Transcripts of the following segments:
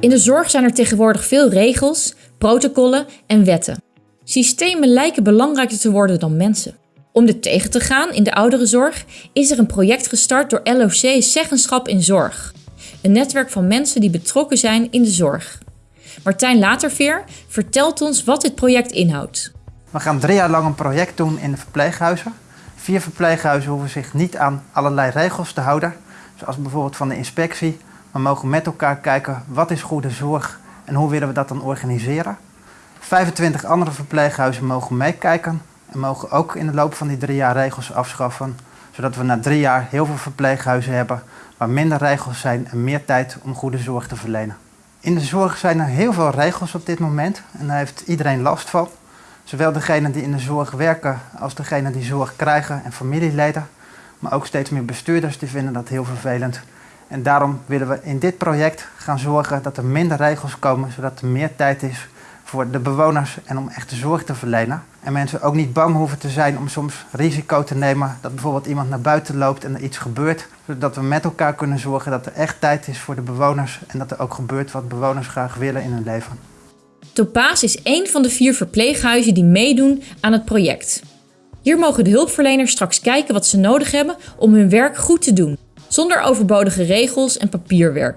In de zorg zijn er tegenwoordig veel regels, protocollen en wetten. Systemen lijken belangrijker te worden dan mensen. Om dit tegen te gaan in de ouderenzorg is er een project gestart door LOC Zeggenschap in Zorg. Een netwerk van mensen die betrokken zijn in de zorg. Martijn Laterveer vertelt ons wat dit project inhoudt. We gaan drie jaar lang een project doen in de verpleeghuizen. Vier verpleeghuizen hoeven zich niet aan allerlei regels te houden, zoals bijvoorbeeld van de inspectie. We mogen met elkaar kijken wat is goede zorg en hoe willen we dat dan organiseren. 25 andere verpleeghuizen mogen meekijken en mogen ook in de loop van die drie jaar regels afschaffen, zodat we na drie jaar heel veel verpleeghuizen hebben waar minder regels zijn en meer tijd om goede zorg te verlenen. In de zorg zijn er heel veel regels op dit moment en daar heeft iedereen last van. Zowel degenen die in de zorg werken als degenen die zorg krijgen en familieleden. Maar ook steeds meer bestuurders vinden dat heel vervelend. En daarom willen we in dit project gaan zorgen dat er minder regels komen, zodat er meer tijd is voor de bewoners en om echte zorg te verlenen. En mensen ook niet bang hoeven te zijn om soms risico te nemen dat bijvoorbeeld iemand naar buiten loopt en er iets gebeurt. Zodat we met elkaar kunnen zorgen dat er echt tijd is voor de bewoners en dat er ook gebeurt wat bewoners graag willen in hun leven. Topaas is één van de vier verpleeghuizen die meedoen aan het project. Hier mogen de hulpverleners straks kijken wat ze nodig hebben om hun werk goed te doen, zonder overbodige regels en papierwerk.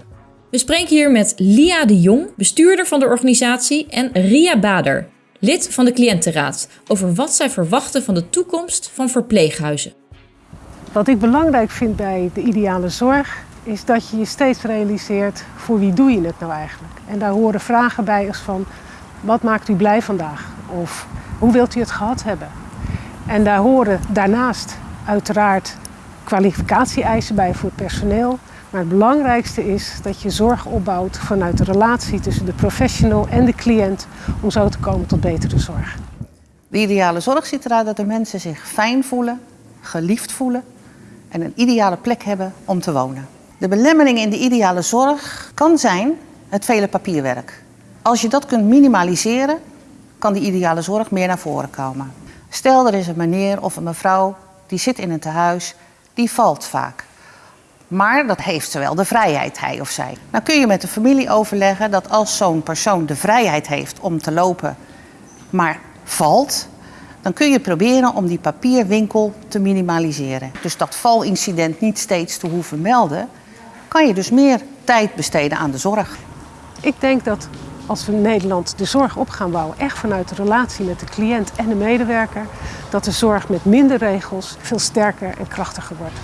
We spreken hier met Lia de Jong, bestuurder van de organisatie, en Ria Bader, lid van de cliëntenraad, over wat zij verwachten van de toekomst van verpleeghuizen. Wat ik belangrijk vind bij de ideale zorg is dat je je steeds realiseert voor wie doe je het nou eigenlijk. En daar horen vragen bij als van wat maakt u blij vandaag? Of hoe wilt u het gehad hebben? En daar horen daarnaast uiteraard kwalificatie-eisen bij voor het personeel. Maar het belangrijkste is dat je zorg opbouwt vanuit de relatie tussen de professional en de cliënt om zo te komen tot betere zorg. De ideale zorg ziet eruit dat de mensen zich fijn voelen, geliefd voelen en een ideale plek hebben om te wonen. De belemmering in de ideale zorg kan zijn het vele papierwerk. Als je dat kunt minimaliseren, kan die ideale zorg meer naar voren komen. Stel, er is een meneer of een mevrouw die zit in een tehuis, die valt vaak. Maar dat heeft zowel de vrijheid, hij of zij. Dan kun je met de familie overleggen dat als zo'n persoon de vrijheid heeft om te lopen, maar valt, dan kun je proberen om die papierwinkel te minimaliseren. Dus dat valincident niet steeds te hoeven melden, kan je dus meer tijd besteden aan de zorg. Ik denk dat als we in Nederland de zorg op gaan bouwen, echt vanuit de relatie met de cliënt en de medewerker, dat de zorg met minder regels veel sterker en krachtiger wordt.